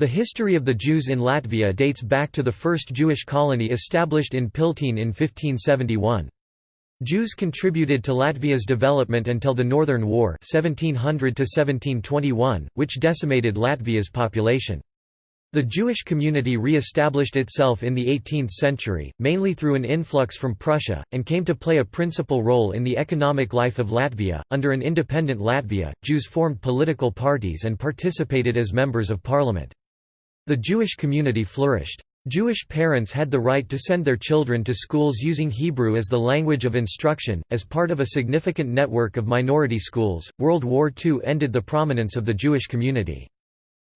The history of the Jews in Latvia dates back to the first Jewish colony established in Piltene in 1571. Jews contributed to Latvia's development until the Northern War 1700 which decimated Latvia's population. The Jewish community re-established itself in the 18th century, mainly through an influx from Prussia, and came to play a principal role in the economic life of Latvia. Under an independent Latvia, Jews formed political parties and participated as members of parliament. The Jewish community flourished. Jewish parents had the right to send their children to schools using Hebrew as the language of instruction. As part of a significant network of minority schools, World War II ended the prominence of the Jewish community.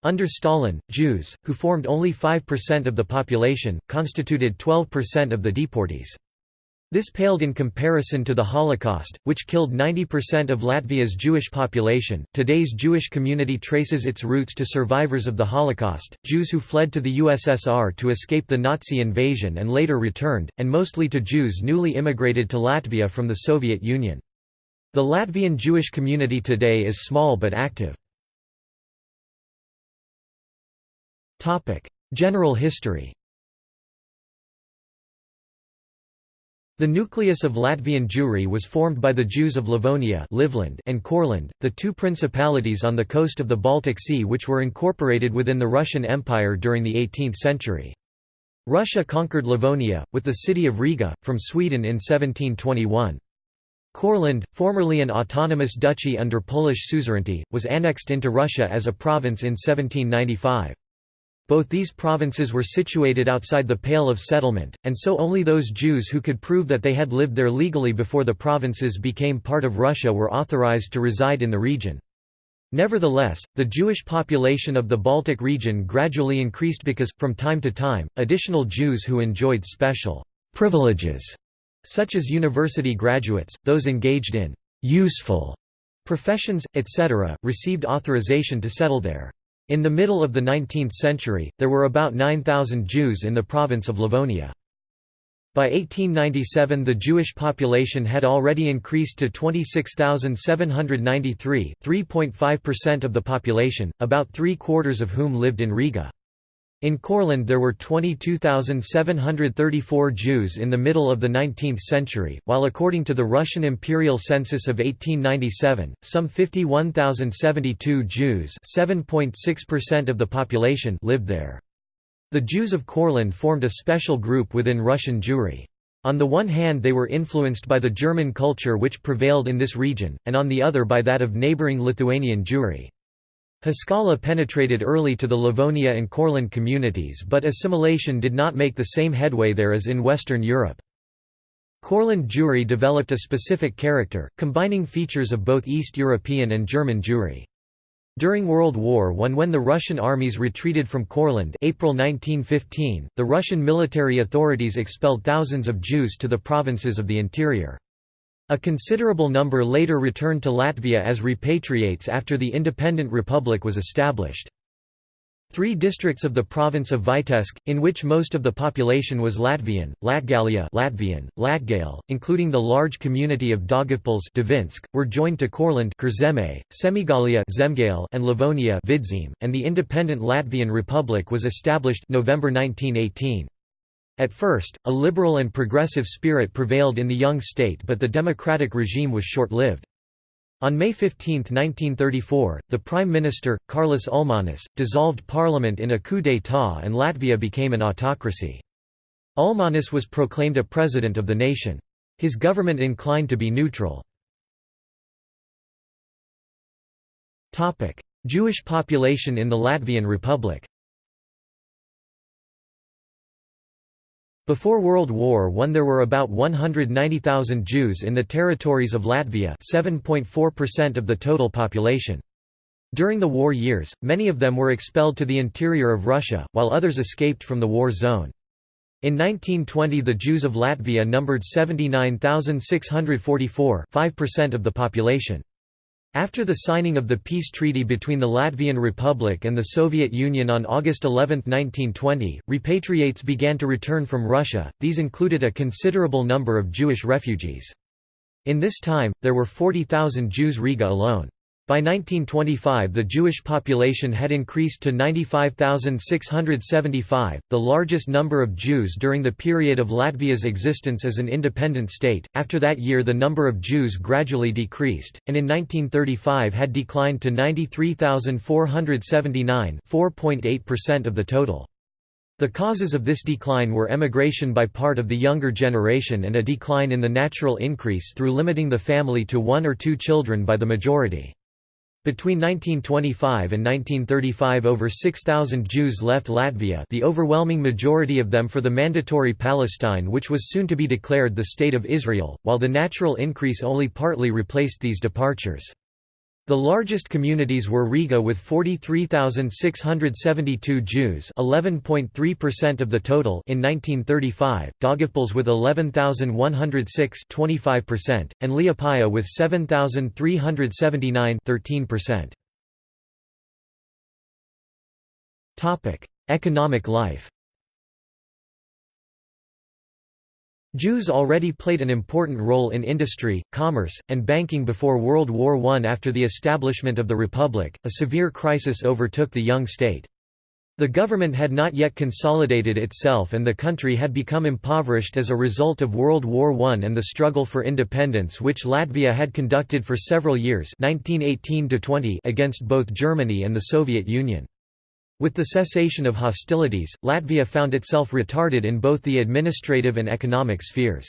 Under Stalin, Jews, who formed only 5% of the population, constituted 12% of the deportees. This paled in comparison to the Holocaust, which killed 90% of Latvia's Jewish population. Today's Jewish community traces its roots to survivors of the Holocaust, Jews who fled to the USSR to escape the Nazi invasion and later returned, and mostly to Jews newly immigrated to Latvia from the Soviet Union. The Latvian Jewish community today is small but active. General history The nucleus of Latvian Jewry was formed by the Jews of Livonia Livland and Courland, the two principalities on the coast of the Baltic Sea which were incorporated within the Russian Empire during the 18th century. Russia conquered Livonia, with the city of Riga, from Sweden in 1721. Courland, formerly an autonomous duchy under Polish suzerainty, was annexed into Russia as a province in 1795. Both these provinces were situated outside the Pale of Settlement, and so only those Jews who could prove that they had lived there legally before the provinces became part of Russia were authorized to reside in the region. Nevertheless, the Jewish population of the Baltic region gradually increased because, from time to time, additional Jews who enjoyed special privileges, such as university graduates, those engaged in useful professions, etc., received authorization to settle there. In the middle of the 19th century, there were about 9,000 Jews in the province of Livonia. By 1897 the Jewish population had already increased to 26,793 3.5% of the population, about three-quarters of whom lived in Riga. In Courland there were 22,734 Jews in the middle of the 19th century, while according to the Russian imperial census of 1897, some 51,072 Jews of the population lived there. The Jews of Courland formed a special group within Russian Jewry. On the one hand they were influenced by the German culture which prevailed in this region, and on the other by that of neighbouring Lithuanian Jewry. Haskalah penetrated early to the Livonia and Courland communities but assimilation did not make the same headway there as in Western Europe. Courland Jewry developed a specific character, combining features of both East European and German Jewry. During World War I when the Russian armies retreated from Courland April 1915, the Russian military authorities expelled thousands of Jews to the provinces of the interior. A considerable number later returned to Latvia as repatriates after the independent republic was established. Three districts of the province of Vitebsk, in which most of the population was Latvian, Latgalia Latvian, Latgale, including the large community of Daugavpils Dvinsk, were joined to Courland Semigalia Zemgale and Livonia Vidzeme, and the independent Latvian Republic was established November 1918. At first, a liberal and progressive spirit prevailed in the young state but the democratic regime was short-lived. On May 15, 1934, the Prime Minister, Kārlis Ulmanis, dissolved parliament in a coup d'état and Latvia became an autocracy. Ulmanis was proclaimed a president of the nation. His government inclined to be neutral. Jewish population in the Latvian Republic Before World War I there were about 190,000 Jews in the territories of Latvia 7.4% of the total population. During the war years, many of them were expelled to the interior of Russia, while others escaped from the war zone. In 1920 the Jews of Latvia numbered 79,644 5% of the population. After the signing of the peace treaty between the Latvian Republic and the Soviet Union on August 11, 1920, repatriates began to return from Russia, these included a considerable number of Jewish refugees. In this time, there were 40,000 Jews Riga alone. By 1925 the Jewish population had increased to 95,675, the largest number of Jews during the period of Latvia's existence as an independent state. After that year the number of Jews gradually decreased, and in 1935 had declined to 93,479 4.8% of the total. The causes of this decline were emigration by part of the younger generation and a decline in the natural increase through limiting the family to one or two children by the majority. Between 1925 and 1935 over 6,000 Jews left Latvia the overwhelming majority of them for the Mandatory Palestine which was soon to be declared the State of Israel, while the natural increase only partly replaced these departures. The largest communities were Riga with 43,672 Jews 11.3% of the total in 1935, Daugavpils with 11,106 25%, and Liepāja with 7,379 13%. Economic life Jews already played an important role in industry, commerce, and banking before World War I. After the establishment of the Republic, a severe crisis overtook the young state. The government had not yet consolidated itself and the country had become impoverished as a result of World War I and the struggle for independence which Latvia had conducted for several years 1918 against both Germany and the Soviet Union. With the cessation of hostilities, Latvia found itself retarded in both the administrative and economic spheres.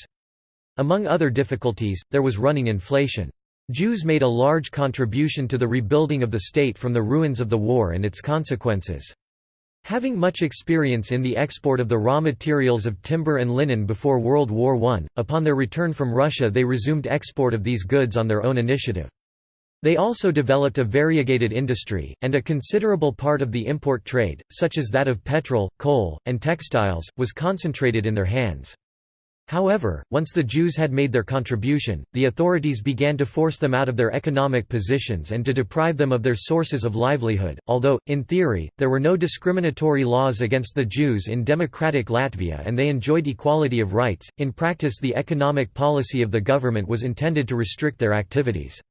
Among other difficulties, there was running inflation. Jews made a large contribution to the rebuilding of the state from the ruins of the war and its consequences. Having much experience in the export of the raw materials of timber and linen before World War I, upon their return from Russia they resumed export of these goods on their own initiative. They also developed a variegated industry, and a considerable part of the import trade, such as that of petrol, coal, and textiles, was concentrated in their hands. However, once the Jews had made their contribution, the authorities began to force them out of their economic positions and to deprive them of their sources of livelihood. Although, in theory, there were no discriminatory laws against the Jews in democratic Latvia and they enjoyed equality of rights, in practice the economic policy of the government was intended to restrict their activities.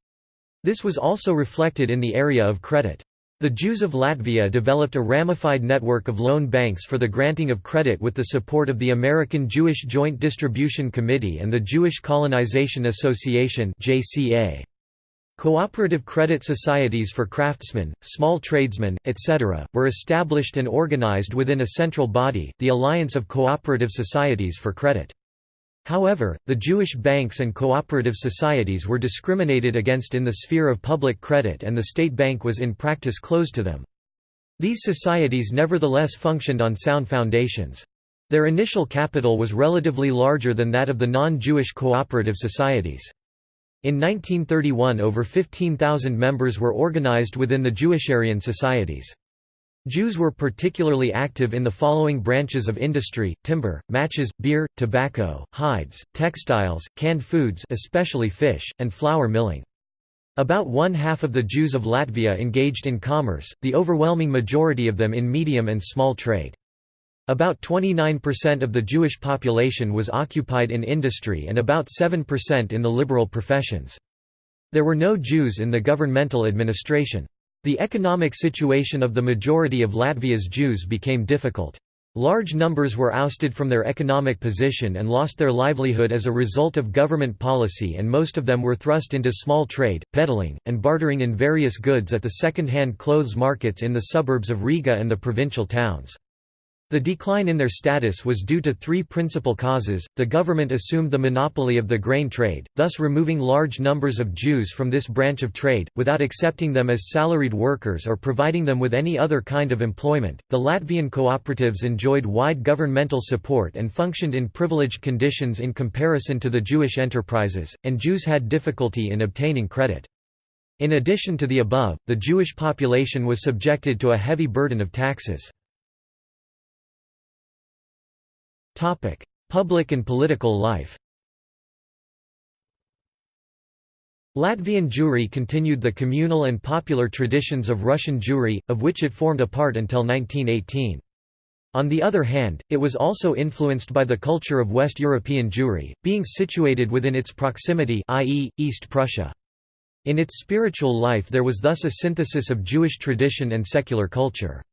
This was also reflected in the area of credit. The Jews of Latvia developed a ramified network of loan banks for the granting of credit with the support of the American Jewish Joint Distribution Committee and the Jewish Colonization Association Cooperative credit societies for craftsmen, small tradesmen, etc., were established and organized within a central body, the Alliance of Cooperative Societies for Credit. However, the Jewish banks and cooperative societies were discriminated against in the sphere of public credit and the state bank was in practice closed to them. These societies nevertheless functioned on sound foundations. Their initial capital was relatively larger than that of the non-Jewish cooperative societies. In 1931 over 15,000 members were organized within the Jewisharian societies. Jews were particularly active in the following branches of industry, timber, matches, beer, tobacco, hides, textiles, canned foods especially fish, and flour milling. About one half of the Jews of Latvia engaged in commerce, the overwhelming majority of them in medium and small trade. About 29% of the Jewish population was occupied in industry and about 7% in the liberal professions. There were no Jews in the governmental administration. The economic situation of the majority of Latvia's Jews became difficult. Large numbers were ousted from their economic position and lost their livelihood as a result of government policy and most of them were thrust into small trade, peddling, and bartering in various goods at the second-hand clothes markets in the suburbs of Riga and the provincial towns. The decline in their status was due to three principal causes. The government assumed the monopoly of the grain trade, thus removing large numbers of Jews from this branch of trade, without accepting them as salaried workers or providing them with any other kind of employment. The Latvian cooperatives enjoyed wide governmental support and functioned in privileged conditions in comparison to the Jewish enterprises, and Jews had difficulty in obtaining credit. In addition to the above, the Jewish population was subjected to a heavy burden of taxes. Topic: Public and political life. Latvian Jewry continued the communal and popular traditions of Russian Jewry, of which it formed a part until 1918. On the other hand, it was also influenced by the culture of West European Jewry, being situated within its proximity i.e., East Prussia. In its spiritual life there was thus a synthesis of Jewish tradition and secular culture.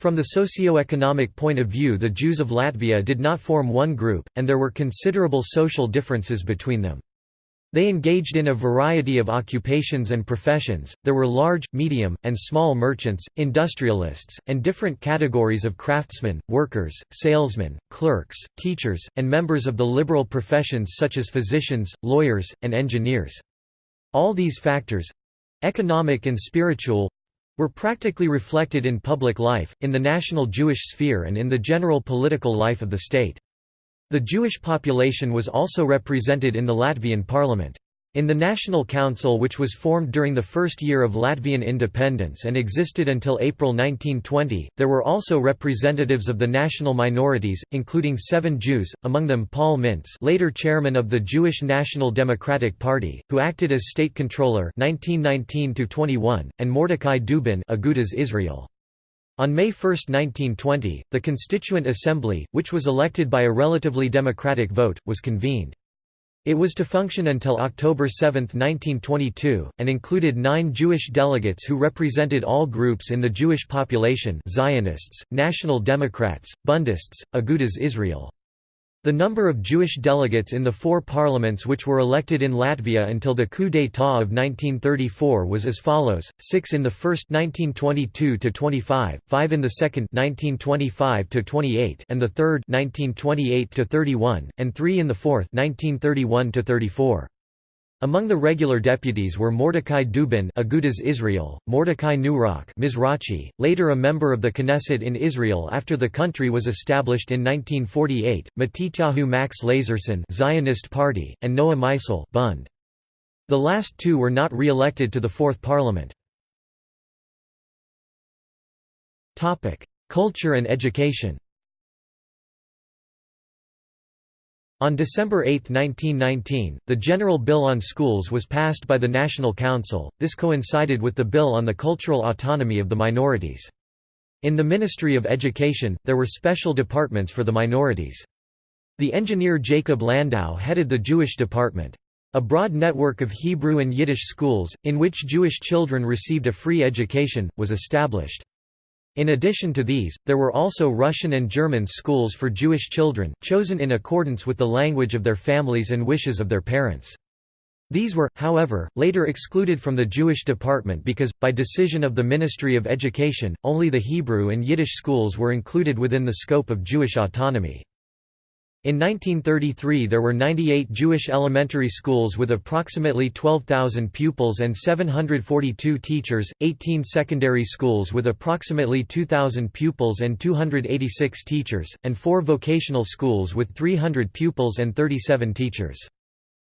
From the socio-economic point of view the Jews of Latvia did not form one group, and there were considerable social differences between them. They engaged in a variety of occupations and professions, there were large, medium, and small merchants, industrialists, and different categories of craftsmen, workers, salesmen, clerks, teachers, and members of the liberal professions such as physicians, lawyers, and engineers. All these factors—economic and spiritual—were practically reflected in public life, in the national Jewish sphere and in the general political life of the state. The Jewish population was also represented in the Latvian parliament. In the National Council which was formed during the first year of Latvian independence and existed until April 1920, there were also representatives of the national minorities, including seven Jews, among them Paul Mintz later chairman of the Jewish National Democratic Party, who acted as state controller 1919 and Mordecai Dubin Agudas Israel. On May 1, 1920, the Constituent Assembly, which was elected by a relatively democratic vote, was convened. It was to function until October 7, 1922, and included nine Jewish delegates who represented all groups in the Jewish population Zionists, National Democrats, Bundists, Agudas Israel. The number of Jewish delegates in the four parliaments which were elected in Latvia until the coup d'état of 1934 was as follows: six in the first 1922–25, five in the second 1925–28, and the third 1928–31, and three in the fourth 1931–34. Among the regular deputies were Mordecai Dubin Agudas Israel, Mordecai Nurok Mizrachi, later a member of the Knesset in Israel after the country was established in 1948, Matityahu Max Lazerson Zionist Party, and Noah Meisel Bund. The last two were not re-elected to the Fourth Parliament. Culture and education On December 8, 1919, the General Bill on Schools was passed by the National Council, this coincided with the Bill on the Cultural Autonomy of the Minorities. In the Ministry of Education, there were special departments for the minorities. The engineer Jacob Landau headed the Jewish department. A broad network of Hebrew and Yiddish schools, in which Jewish children received a free education, was established. In addition to these, there were also Russian and German schools for Jewish children, chosen in accordance with the language of their families and wishes of their parents. These were, however, later excluded from the Jewish department because, by decision of the Ministry of Education, only the Hebrew and Yiddish schools were included within the scope of Jewish autonomy. In 1933 there were 98 Jewish elementary schools with approximately 12,000 pupils and 742 teachers, 18 secondary schools with approximately 2,000 pupils and 286 teachers, and 4 vocational schools with 300 pupils and 37 teachers.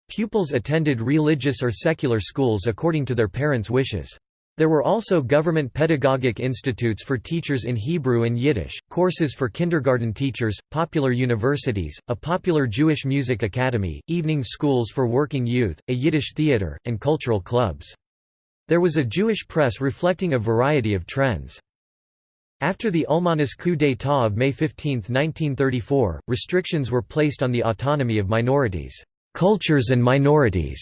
Pupils attended religious or secular schools according to their parents' wishes. There were also government pedagogic institutes for teachers in Hebrew and Yiddish, courses for kindergarten teachers, popular universities, a popular Jewish music academy, evening schools for working youth, a Yiddish theater, and cultural clubs. There was a Jewish press reflecting a variety of trends. After the Ulmanis coup d'état of May 15, 1934, restrictions were placed on the autonomy of minorities, cultures and minorities,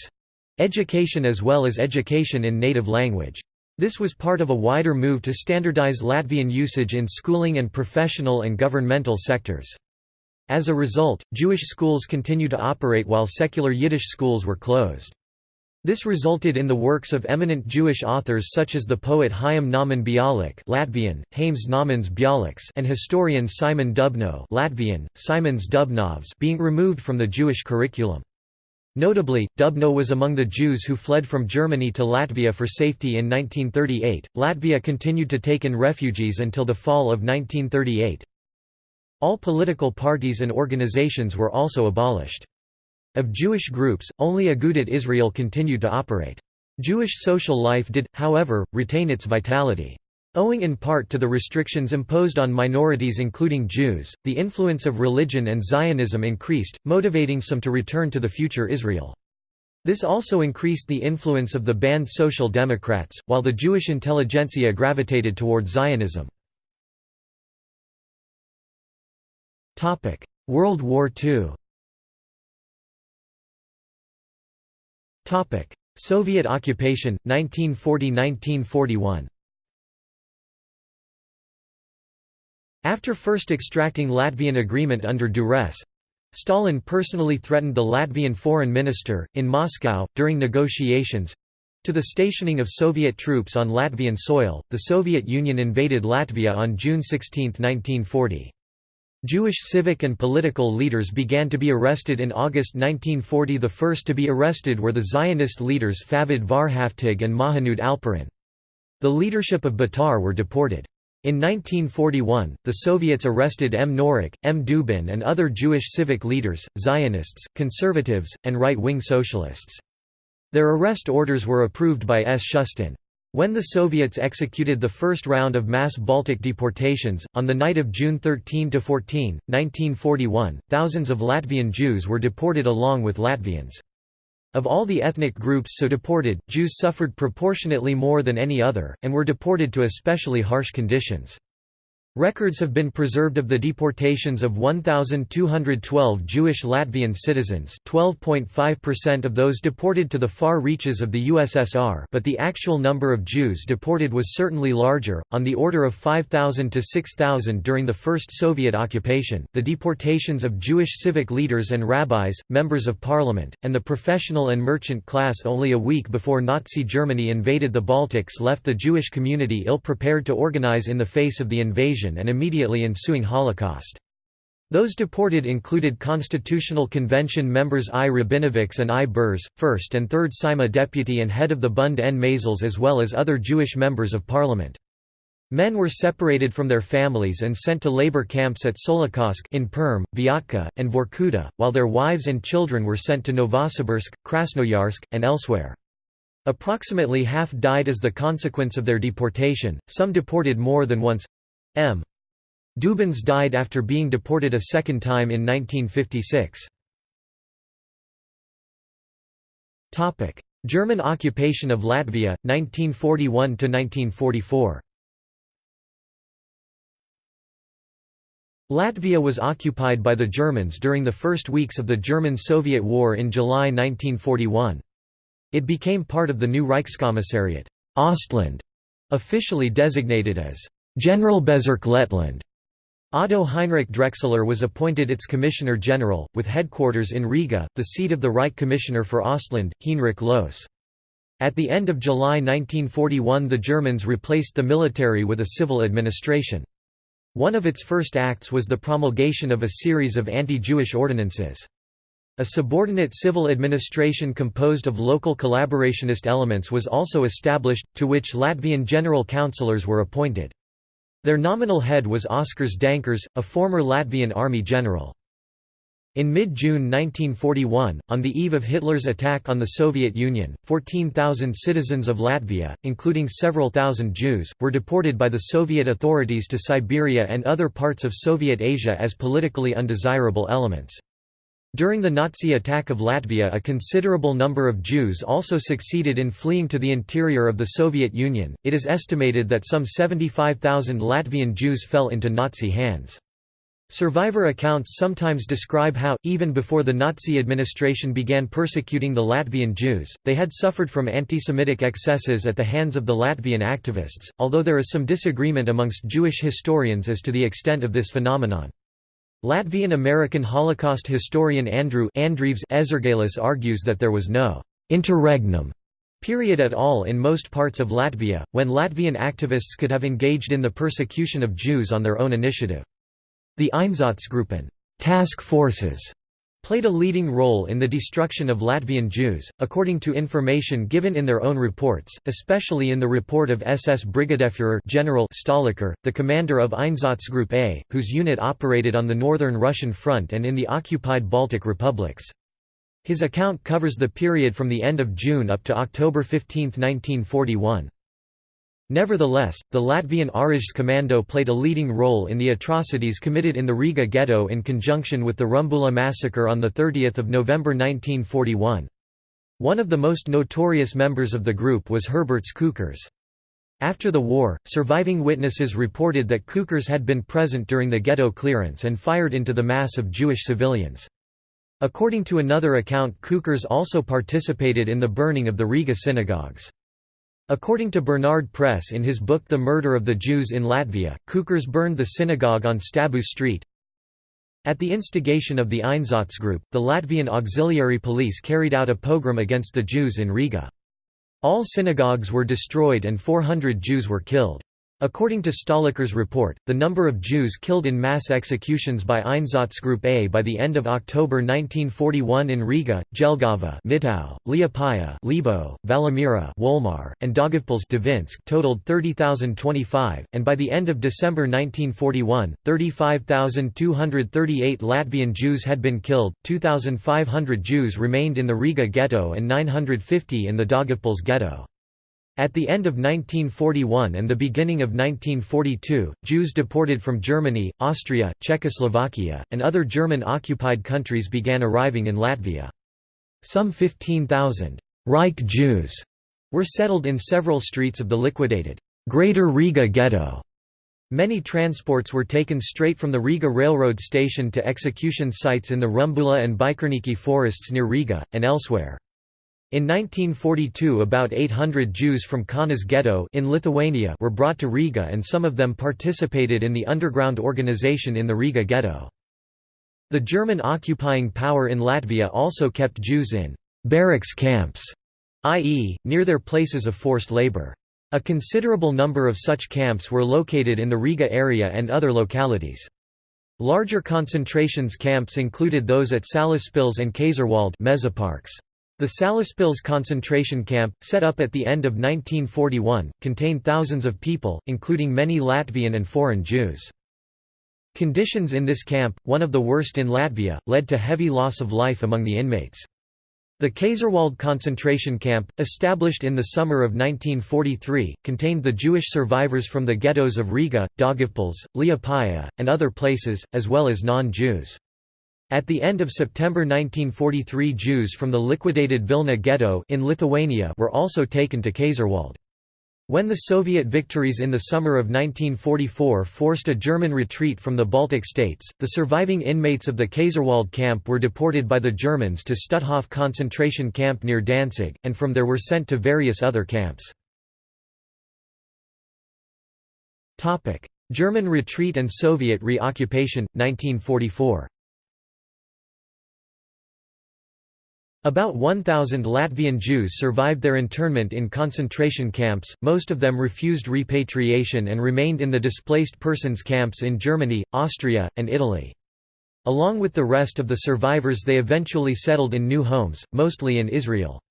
education as well as education in native language. This was part of a wider move to standardize Latvian usage in schooling and professional and governmental sectors. As a result, Jewish schools continued to operate while secular Yiddish schools were closed. This resulted in the works of eminent Jewish authors such as the poet Chaim Nahman Bialik Latvian, Nahmans Bialiks and historian Simon Dubnow Latvian, Simons Dubnovs being removed from the Jewish curriculum. Notably, Dubnow was among the Jews who fled from Germany to Latvia for safety in 1938. Latvia continued to take in refugees until the fall of 1938. All political parties and organizations were also abolished. Of Jewish groups, only Agudat Israel continued to operate. Jewish social life did, however, retain its vitality. Owing in part to the restrictions imposed on minorities including Jews, the influence of religion and Zionism increased, motivating some to return to the future Israel. This also increased the influence of the banned Social Democrats, while the Jewish intelligentsia gravitated toward Zionism. World War II Soviet occupation, 1940–1941 After first extracting Latvian agreement under duress, Stalin personally threatened the Latvian foreign minister, in Moscow, during negotiations, to the stationing of Soviet troops on Latvian soil. The Soviet Union invaded Latvia on June 16, 1940. Jewish civic and political leaders began to be arrested in August 1940 the first to be arrested were the Zionist leaders Favid Varhaftig and Mahanud Alperin. The leadership of Betar were deported. In 1941, the Soviets arrested M. Nurok, M. Dubin and other Jewish civic leaders, Zionists, conservatives, and right-wing socialists. Their arrest orders were approved by S. Shustin. When the Soviets executed the first round of mass Baltic deportations, on the night of June 13–14, 1941, thousands of Latvian Jews were deported along with Latvians. Of all the ethnic groups so deported, Jews suffered proportionately more than any other, and were deported to especially harsh conditions. Records have been preserved of the deportations of 1,212 Jewish Latvian citizens 12.5% of those deported to the far reaches of the USSR but the actual number of Jews deported was certainly larger, on the order of 5,000 to 6,000 during the first Soviet occupation. The deportations of Jewish civic leaders and rabbis, members of parliament, and the professional and merchant class only a week before Nazi Germany invaded the Baltics left the Jewish community ill-prepared to organize in the face of the invasion and immediately ensuing Holocaust. Those deported included Constitutional Convention members I. Rabinovics and I. Burz, 1st and 3rd Saeima deputy and head of the Bund n Maizels as well as other Jewish members of parliament. Men were separated from their families and sent to labor camps at Solikamsk in Perm, Vyatka, and Vorkuta, while their wives and children were sent to Novosibirsk, Krasnoyarsk, and elsewhere. Approximately half died as the consequence of their deportation, some deported more than once. M. Dubins died after being deported a second time in 1956. German occupation of Latvia, 1941–1944 Latvia was occupied by the Germans during the first weeks of the German–Soviet War in July 1941. It became part of the new Reichskommissariat Ostland, officially designated as Generalbezirk Lettland. Otto Heinrich Drexler was appointed its Commissioner General, with headquarters in Riga, the seat of the Reich Commissioner for Ostland, Heinrich Lohse. At the end of July 1941 the Germans replaced the military with a civil administration. One of its first acts was the promulgation of a series of anti-Jewish ordinances. A subordinate civil administration composed of local collaborationist elements was also established, to which Latvian general councillors were appointed. Their nominal head was Oskars Dankers, a former Latvian army general. In mid-June 1941, on the eve of Hitler's attack on the Soviet Union, 14,000 citizens of Latvia, including several thousand Jews, were deported by the Soviet authorities to Siberia and other parts of Soviet Asia as politically undesirable elements. During the Nazi attack of Latvia a considerable number of Jews also succeeded in fleeing to the interior of the Soviet Union, it is estimated that some 75,000 Latvian Jews fell into Nazi hands. Survivor accounts sometimes describe how, even before the Nazi administration began persecuting the Latvian Jews, they had suffered from anti-Semitic excesses at the hands of the Latvian activists, although there is some disagreement amongst Jewish historians as to the extent of this phenomenon. Latvian-American Holocaust historian Andrew Andrievs Ezergailis argues that there was no «interregnum» period at all in most parts of Latvia, when Latvian activists could have engaged in the persecution of Jews on their own initiative. The Einsatzgruppen task forces played a leading role in the destruction of Latvian Jews, according to information given in their own reports, especially in the report of SS Brigadeführer General Stahlecker, the commander of Einsatzgruppe A, whose unit operated on the northern Russian front and in the occupied Baltic republics. His account covers the period from the end of June up to October 15, 1941. Nevertheless, the Latvian Kommando played a leading role in the atrocities committed in the Riga ghetto in conjunction with the Rumbula massacre on 30 November 1941. One of the most notorious members of the group was Herberts Cukurs. After the war, surviving witnesses reported that Cukurs had been present during the ghetto clearance and fired into the mass of Jewish civilians. According to another account Cukurs also participated in the burning of the Riga synagogues. According to Bernard Press in his book The Murder of the Jews in Latvia, Cukurs burned the synagogue on Stabu Street. At the instigation of the Einsatzgruppe, the Latvian auxiliary police carried out a pogrom against the Jews in Riga. All synagogues were destroyed and 400 Jews were killed. According to Stahlecker's report, the number of Jews killed in mass executions by Einsatzgruppe A by the end of October 1941 in Riga, Jelgava Mitau, Liepāja Lebo, Valmiera Wolmar, and Daugavpils Dvinsk totaled 30,025, and by the end of December 1941, 35,238 Latvian Jews had been killed, 2,500 Jews remained in the Riga ghetto and 950 in the Daugavpils ghetto. At the end of 1941 and the beginning of 1942, Jews deported from Germany, Austria, Czechoslovakia, and other German-occupied countries began arriving in Latvia. Some 15,000 Reich Jews were settled in several streets of the liquidated Greater Riga Ghetto. Many transports were taken straight from the Riga railroad station to execution sites in the Rumbula and Bikernieki forests near Riga, and elsewhere. In 1942 about 800 Jews from Kaunas ghetto in Lithuania were brought to Riga and some of them participated in the underground organization in the Riga ghetto. The German occupying power in Latvia also kept Jews in «barracks camps», i.e., near their places of forced labor. A considerable number of such camps were located in the Riga area and other localities. Larger concentrations camps included those at Salaspils and Kaiserwald Mežaparks. The Salaspils concentration camp, set up at the end of 1941, contained thousands of people, including many Latvian and foreign Jews. Conditions in this camp, one of the worst in Latvia, led to heavy loss of life among the inmates. The Kaiserwald concentration camp, established in the summer of 1943, contained the Jewish survivors from the ghettos of Riga, Daugavpils, Liepāja, and other places, as well as non-Jews. At the end of September 1943 Jews from the liquidated Vilna ghetto in Lithuania were also taken to Kaiserwald. When the Soviet victories in the summer of 1944 forced a German retreat from the Baltic states, the surviving inmates of the Kaiserwald camp were deported by the Germans to Stutthof concentration camp near Danzig, and from there were sent to various other camps. German retreat and Soviet re-occupation, 1944 About 1,000 Latvian Jews survived their internment in concentration camps, most of them refused repatriation and remained in the displaced persons camps in Germany, Austria, and Italy. Along with the rest of the survivors they eventually settled in new homes, mostly in Israel.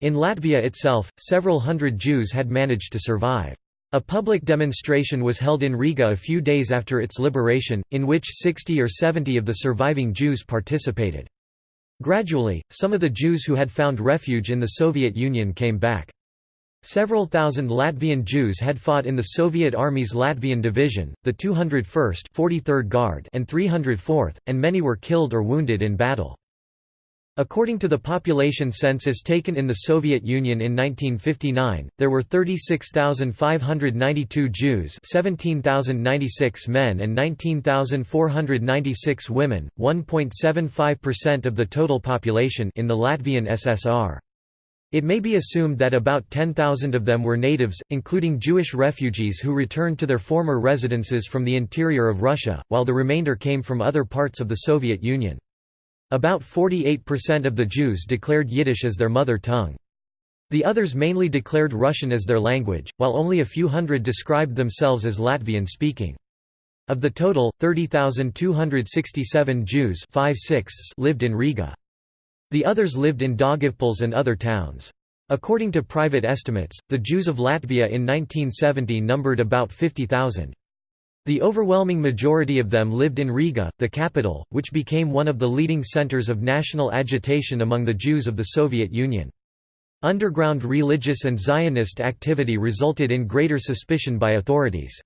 In Latvia itself, several hundred Jews had managed to survive. A public demonstration was held in Riga a few days after its liberation, in which 60 or 70 of the surviving Jews participated. Gradually, some of the Jews who had found refuge in the Soviet Union came back. Several thousand Latvian Jews had fought in the Soviet Army's Latvian Division, the 201st 43rd Guard and 304th, and many were killed or wounded in battle. According to the population census taken in the Soviet Union in 1959, there were 36,592 Jews 17,096 men and 19,496 women, 1.75% of the total population in the Latvian SSR. It may be assumed that about 10,000 of them were natives, including Jewish refugees who returned to their former residences from the interior of Russia, while the remainder came from other parts of the Soviet Union. About 48% of the Jews declared Yiddish as their mother tongue. The others mainly declared Russian as their language, while only a few hundred described themselves as Latvian-speaking. Of the total, 30,267 Jews lived in Riga. The others lived in Daugavpils and other towns. According to private estimates, the Jews of Latvia in 1970 numbered about 50,000. The overwhelming majority of them lived in Riga, the capital, which became one of the leading centers of national agitation among the Jews of the Soviet Union. Underground religious and Zionist activity resulted in greater suspicion by authorities.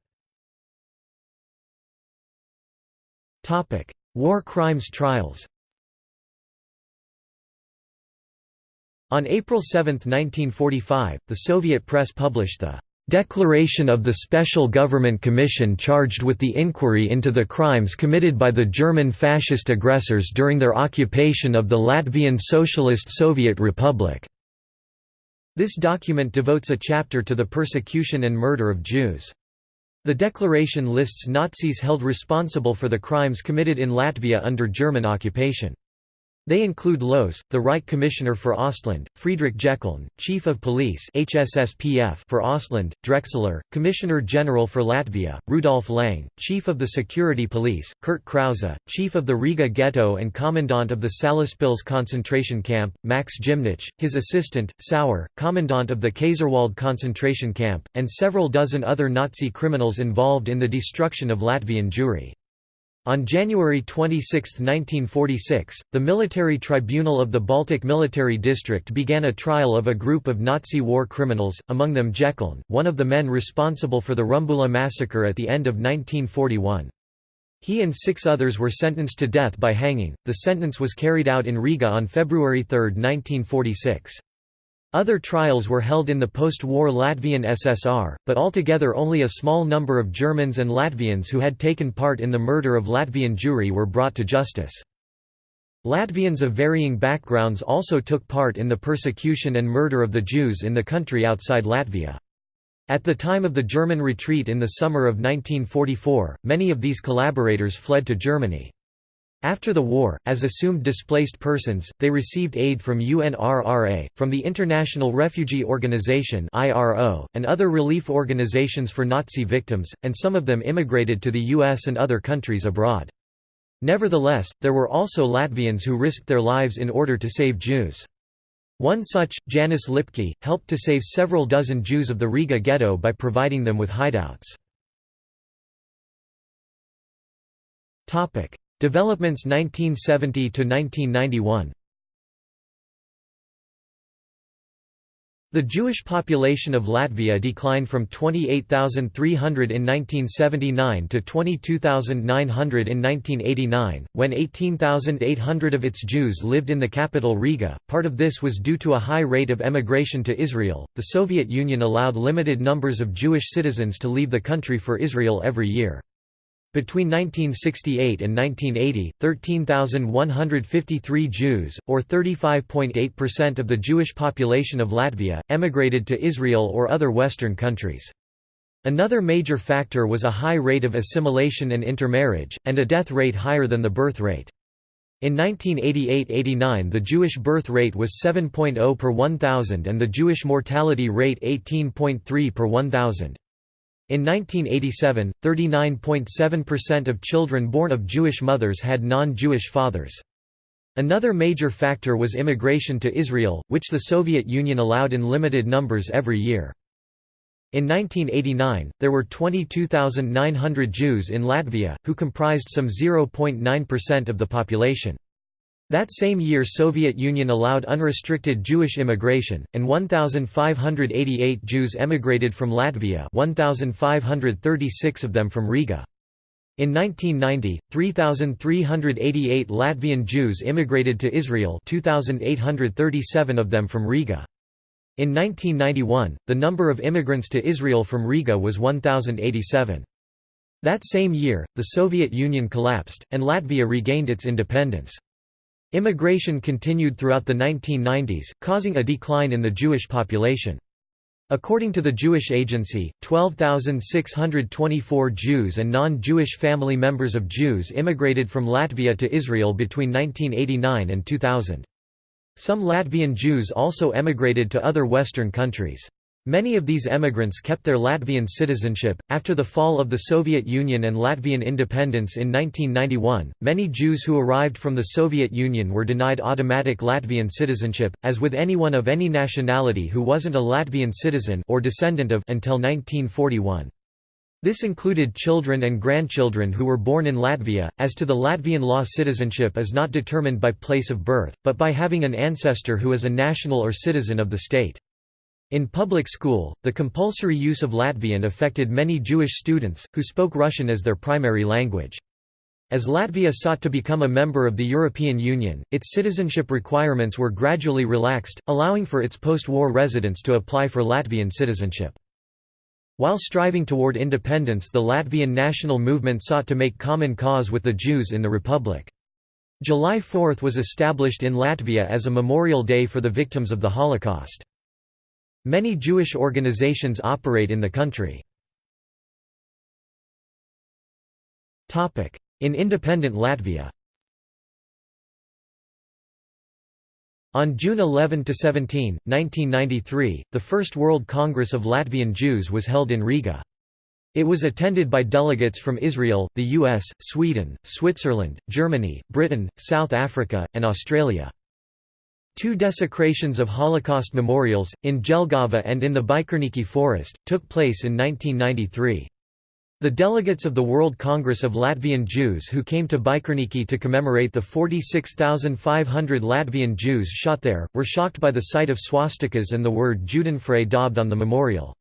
War crimes trials On April 7, 1945, the Soviet press published the Declaration of the Special Government Commission charged with the inquiry into the crimes committed by the German fascist aggressors during their occupation of the Latvian Socialist Soviet Republic." This document devotes a chapter to the persecution and murder of Jews. The declaration lists Nazis held responsible for the crimes committed in Latvia under German occupation. They include Lohse, the Reich Commissioner for Ostland, Friedrich Jeckeln, Chief of Police HSSPF for Ostland, Drexler, Commissioner General for Latvia, Rudolf Lang, Chief of the Security Police, Kurt Krause, Chief of the Riga Ghetto and Commandant of the Salaspils concentration camp, Max Gymnich, his assistant, Sauer, Commandant of the Kaiserwald concentration camp, and several dozen other Nazi criminals involved in the destruction of Latvian Jewry. On January 26, 1946, the Military Tribunal of the Baltic Military District began a trial of a group of Nazi war criminals, among them Jeckeln, one of the men responsible for the Rumbula massacre at the end of 1941. He and six others were sentenced to death by hanging. The sentence was carried out in Riga on February 3, 1946. Other trials were held in the post-war Latvian SSR, but altogether only a small number of Germans and Latvians who had taken part in the murder of Latvian Jewry were brought to justice. Latvians of varying backgrounds also took part in the persecution and murder of the Jews in the country outside Latvia. At the time of the German retreat in the summer of 1944, many of these collaborators fled to Germany. After the war, as assumed displaced persons, they received aid from UNRRA, from the International Refugee Organization and other relief organizations for Nazi victims, and some of them immigrated to the US and other countries abroad. Nevertheless, there were also Latvians who risked their lives in order to save Jews. One such, Janis Lipke, helped to save several dozen Jews of the Riga ghetto by providing them with hideouts. Developments 1970 to 1991 The Jewish population of Latvia declined from 28,300 in 1979 to 22,900 in 1989, when 18,800 of its Jews lived in the capital Riga. Part of this was due to a high rate of emigration to Israel. The Soviet Union allowed limited numbers of Jewish citizens to leave the country for Israel every year. Between 1968 and 1980, 13,153 Jews, or 35.8% of the Jewish population of Latvia, emigrated to Israel or other Western countries. Another major factor was a high rate of assimilation and intermarriage, and a death rate higher than the birth rate. In 1988–89 the Jewish birth rate was 7.0 per 1,000 and the Jewish mortality rate 18.3 per 1,000. In 1987, 39.7% of children born of Jewish mothers had non-Jewish fathers. Another major factor was immigration to Israel, which the Soviet Union allowed in limited numbers every year. In 1989, there were 22,900 Jews in Latvia, who comprised some 0.9% of the population. That same year Soviet Union allowed unrestricted Jewish immigration, and 1,588 Jews emigrated from Latvia 1,536 of them from Riga. In 1990, 3,388 Latvian Jews immigrated to Israel 2,837 of them from Riga. In 1991, the number of immigrants to Israel from Riga was 1,087. That same year, the Soviet Union collapsed, and Latvia regained its independence. Immigration continued throughout the 1990s, causing a decline in the Jewish population. According to the Jewish Agency, 12,624 Jews and non-Jewish family members of Jews immigrated from Latvia to Israel between 1989 and 2000. Some Latvian Jews also emigrated to other Western countries. Many of these emigrants kept their Latvian citizenship. After the fall of the Soviet Union and Latvian independence in 1991, many Jews who arrived from the Soviet Union were denied automatic Latvian citizenship, as with anyone of any nationality who wasn't a Latvian citizen or descendant of until 1941. This included children and grandchildren who were born in Latvia. As to the Latvian law, citizenship is not determined by place of birth, but by having an ancestor who is a national or citizen of the state. In public school, the compulsory use of Latvian affected many Jewish students, who spoke Russian as their primary language. As Latvia sought to become a member of the European Union, its citizenship requirements were gradually relaxed, allowing for its post-war residents to apply for Latvian citizenship. While striving toward independence the Latvian national movement sought to make common cause with the Jews in the republic. July 4 was established in Latvia as a memorial day for the victims of the Holocaust. Many Jewish organizations operate in the country. In independent Latvia On June 11–17, 1993, the First World Congress of Latvian Jews was held in Riga. It was attended by delegates from Israel, the US, Sweden, Switzerland, Germany, Britain, South Africa, and Australia. Two desecrations of Holocaust memorials, in Jelgava and in the Bikernieki Forest, took place in 1993. The delegates of the World Congress of Latvian Jews who came to Bikernieki to commemorate the 46,500 Latvian Jews shot there, were shocked by the sight of swastikas and the word Judenfrei daubed on the memorial.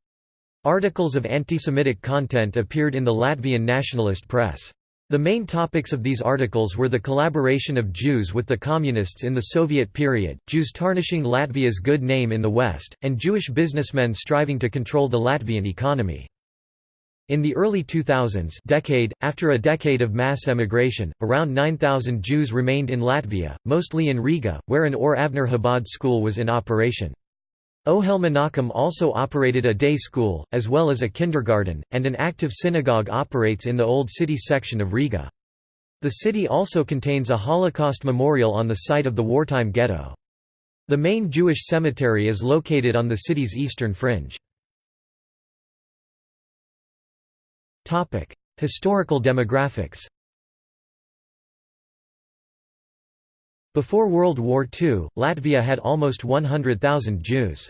Articles of anti-Semitic content appeared in the Latvian nationalist press. The main topics of these articles were the collaboration of Jews with the Communists in the Soviet period, Jews tarnishing Latvia's good name in the West, and Jewish businessmen striving to control the Latvian economy. In the early 2000s decade, after a decade of mass emigration, around 9,000 Jews remained in Latvia, mostly in Riga, where an Or Avner Chabad school was in operation. Ohel Menachem also operated a day school, as well as a kindergarten, and an active synagogue operates in the Old City section of Riga. The city also contains a Holocaust memorial on the site of the wartime ghetto. The main Jewish cemetery is located on the city's eastern fringe. Historical demographics Before World War II, Latvia had almost 100,000 Jews.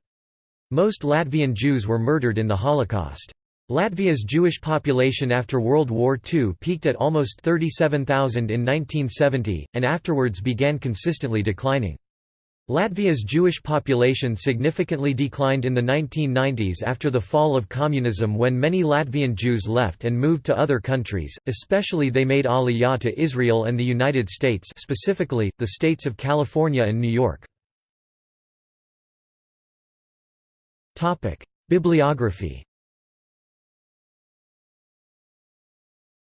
Most Latvian Jews were murdered in the Holocaust. Latvia's Jewish population after World War II peaked at almost 37,000 in 1970, and afterwards began consistently declining. Latvia's Jewish population significantly declined in the 1990s after the fall of communism when many Latvian Jews left and moved to other countries, especially they made aliyah to Israel and the United States specifically, the states of California and New York. Bibliography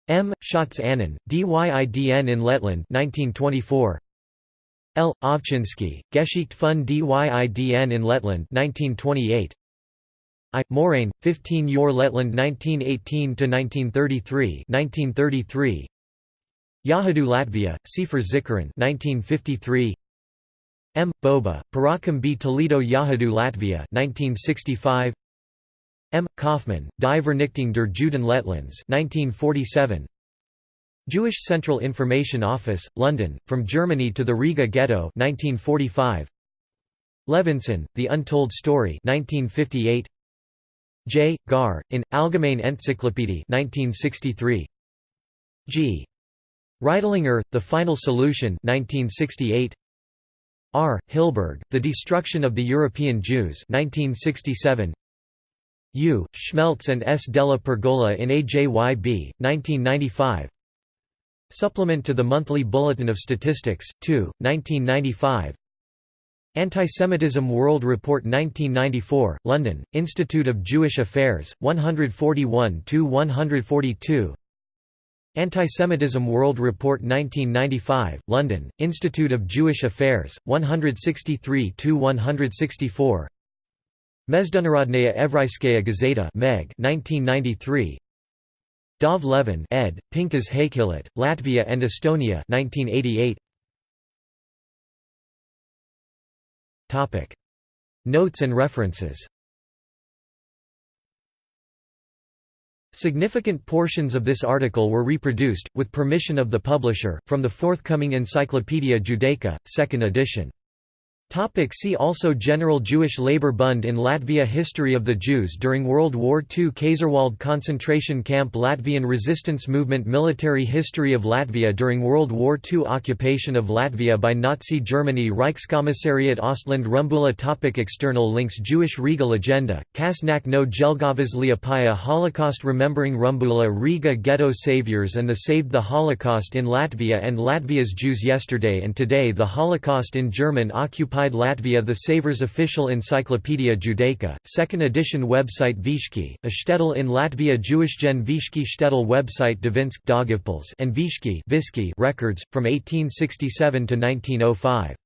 M. Schatz Annan, Dydn in Letland 1924. L. Ovchinsky, Geschichte von Dydn in Letland 1928. I. Moraine, 15 Your Letland 1918–1933 1933. Yahadu Latvia, Sefer Zikaron 1953. M. Boba, Parakam B. Toledo Yahadu Latvia 1965. M. Kaufman, Die Vernichtung der Juden Lettlands 1947. Jewish Central Information Office, London, From Germany to the Riga Ghetto 1945. Levinson, The Untold Story 1958. J. Gar, in, Allgemeine Enzyklopädie 1963. G. Reitlinger, The Final Solution 1968. R. Hilberg, The Destruction of the European Jews 1967. U. Schmelz and S. Della Pergola in AJYB, 1995 Supplement to the Monthly Bulletin of Statistics, 2, 1995 Antisemitism World Report 1994, London, Institute of Jewish Affairs, 141–142 Antisemitism World Report 1995, London, Institute of Jewish Affairs, 163–164 Mezdunarodnaya Evraiskaya Gazeta Meg 1993 Dov Levin ed., Pinkas Hakehillot, Latvia and Estonia 1988. Notes and references Significant portions of this article were reproduced, with permission of the publisher, from the forthcoming Encyclopaedia Judaica, 2nd edition. Topic see also General Jewish Labor Bund in Latvia History of the Jews during World War II Kaiserwald concentration camp Latvian resistance movement Military history of Latvia during World War II Occupation of Latvia by Nazi Germany Reichskommissariat Ostland Rumbula topic External links Jewish Regal Agenda, Kasnak no Jelgavas Liepāja Holocaust Remembering Rumbula Riga Ghetto Saviors and the Saved the Holocaust in Latvia and Latvia's Jews Yesterday and Today The Holocaust in German occupied occupied Latvia The Savers official Encyclopaedia Judaica, 2nd edition website Vishki, a shtetl in Latvia Jewish-gen Vishki shtetl website Dvinsk and Vishki records, from 1867 to 1905.